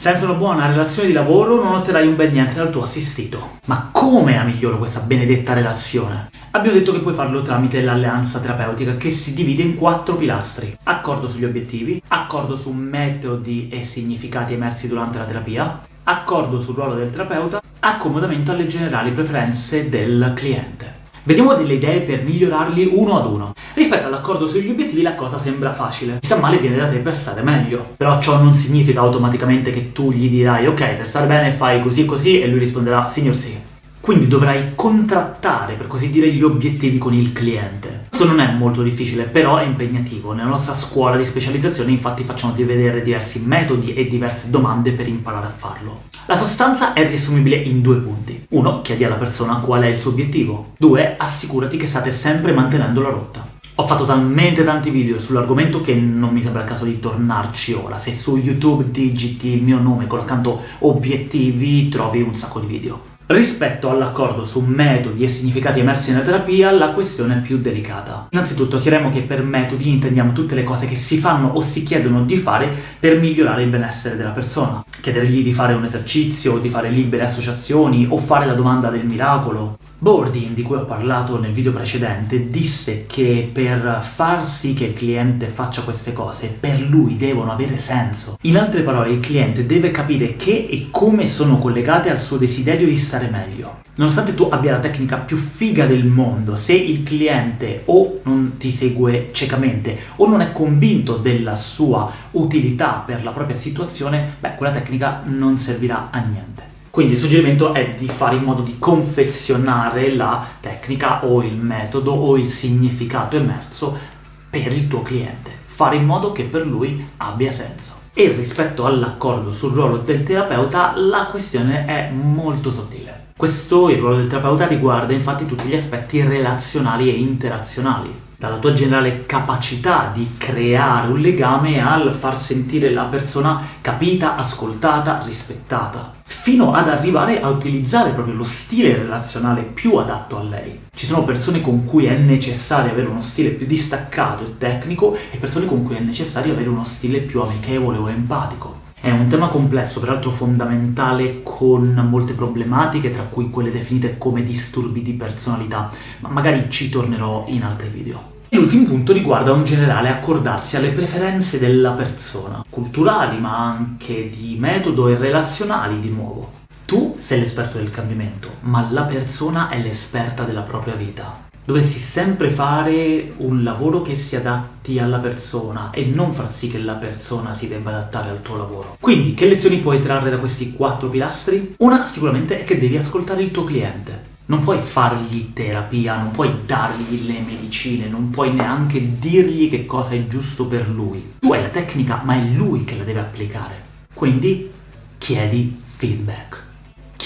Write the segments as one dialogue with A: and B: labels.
A: Senza una buona relazione di lavoro non otterrai un bel niente dal tuo assistito. Ma come la miglioro questa benedetta relazione? Abbiamo detto che puoi farlo tramite l'alleanza terapeutica che si divide in quattro pilastri. Accordo sugli obiettivi, accordo su metodi e significati emersi durante la terapia, accordo sul ruolo del terapeuta, accomodamento alle generali preferenze del cliente. Vediamo delle idee per migliorarli uno ad uno. Rispetto all'accordo sugli obiettivi la cosa sembra facile. Sta male viene da te per stare meglio. Però ciò non significa automaticamente che tu gli dirai ok, per stare bene fai così così e lui risponderà signor sì. Quindi dovrai contrattare, per così dire, gli obiettivi con il cliente. Questo non è molto difficile, però è impegnativo. Nella nostra scuola di specializzazione infatti facciamo di vedere diversi metodi e diverse domande per imparare a farlo. La sostanza è riassumibile in due punti. Uno, chiedi alla persona qual è il suo obiettivo. Due, assicurati che state sempre mantenendo la rotta. Ho fatto talmente tanti video sull'argomento che non mi sembra il caso di tornarci ora. Se su YouTube digiti il mio nome con l'accanto obiettivi trovi un sacco di video. Rispetto all'accordo su metodi e significati emersi nella terapia, la questione è più delicata. Innanzitutto chiariamo che per metodi intendiamo tutte le cose che si fanno o si chiedono di fare per migliorare il benessere della persona. Chiedergli di fare un esercizio, di fare libere associazioni, o fare la domanda del miracolo. Bordin, di cui ho parlato nel video precedente, disse che per far sì che il cliente faccia queste cose, per lui devono avere senso. In altre parole, il cliente deve capire che e come sono collegate al suo desiderio di stare meglio. Nonostante tu abbia la tecnica più figa del mondo, se il cliente o non ti segue ciecamente o non è convinto della sua utilità per la propria situazione, beh, quella tecnica non servirà a niente. Quindi il suggerimento è di fare in modo di confezionare la tecnica o il metodo o il significato emerso per il tuo cliente. Fare in modo che per lui abbia senso. E rispetto all'accordo sul ruolo del terapeuta, la questione è molto sottile. Questo, il ruolo del terapeuta, riguarda infatti tutti gli aspetti relazionali e interazionali dalla tua generale capacità di creare un legame al far sentire la persona capita, ascoltata, rispettata, fino ad arrivare a utilizzare proprio lo stile relazionale più adatto a lei. Ci sono persone con cui è necessario avere uno stile più distaccato e tecnico e persone con cui è necessario avere uno stile più amichevole o empatico. È un tema complesso, peraltro fondamentale, con molte problematiche, tra cui quelle definite come disturbi di personalità, ma magari ci tornerò in altri video. L'ultimo punto riguarda un generale accordarsi alle preferenze della persona, culturali ma anche di metodo e relazionali di nuovo. Tu sei l'esperto del cambiamento, ma la persona è l'esperta della propria vita dovresti sempre fare un lavoro che si adatti alla persona e non far sì che la persona si debba adattare al tuo lavoro. Quindi, che lezioni puoi trarre da questi quattro pilastri? Una sicuramente è che devi ascoltare il tuo cliente. Non puoi fargli terapia, non puoi dargli le medicine, non puoi neanche dirgli che cosa è giusto per lui. Tu hai la tecnica, ma è lui che la deve applicare. Quindi chiedi feedback.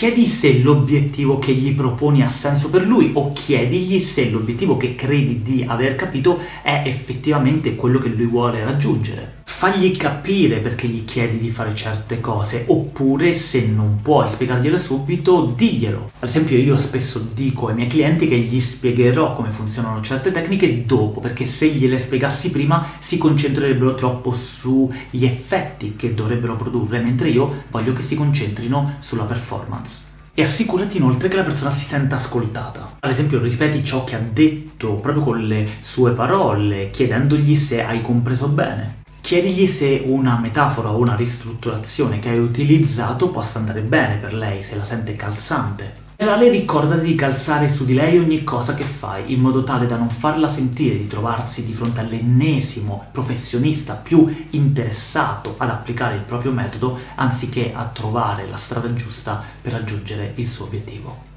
A: Chiedi se l'obiettivo che gli proponi ha senso per lui o chiedigli se l'obiettivo che credi di aver capito è effettivamente quello che lui vuole raggiungere fagli capire perché gli chiedi di fare certe cose, oppure se non puoi spiegarglielo subito, diglielo. Ad esempio io spesso dico ai miei clienti che gli spiegherò come funzionano certe tecniche dopo, perché se gliele spiegassi prima si concentrerebbero troppo sugli effetti che dovrebbero produrre, mentre io voglio che si concentrino sulla performance. E assicurati inoltre che la persona si senta ascoltata. Ad esempio ripeti ciò che ha detto proprio con le sue parole, chiedendogli se hai compreso bene. Chiedigli se una metafora o una ristrutturazione che hai utilizzato possa andare bene per lei, se la sente calzante. In generale ricordati di calzare su di lei ogni cosa che fai, in modo tale da non farla sentire di trovarsi di fronte all'ennesimo professionista più interessato ad applicare il proprio metodo, anziché a trovare la strada giusta per raggiungere il suo obiettivo.